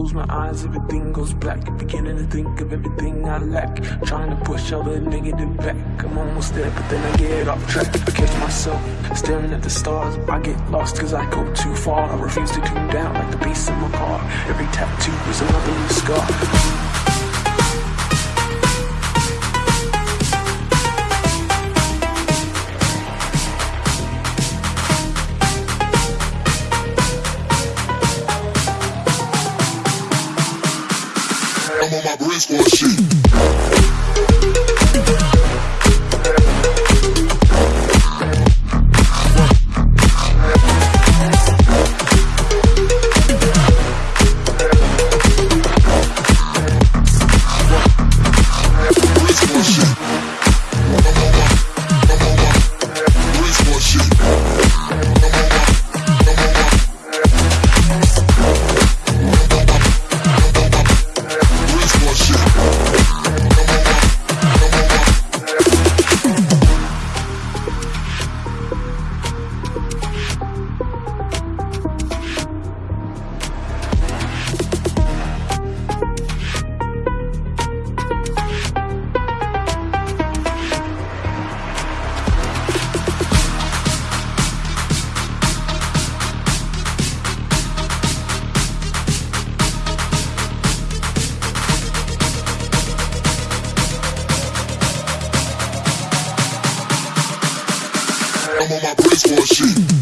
close my eyes, everything goes black. Beginning to think of everything I lack. Trying to push all the negative back. I'm almost there, but then I get off track. I catch myself staring at the stars. I get lost cause I go too far. I refuse to tune down like the beast in my car. Every tattoo is another new scar. My brain squad shit. on my baseball for shit.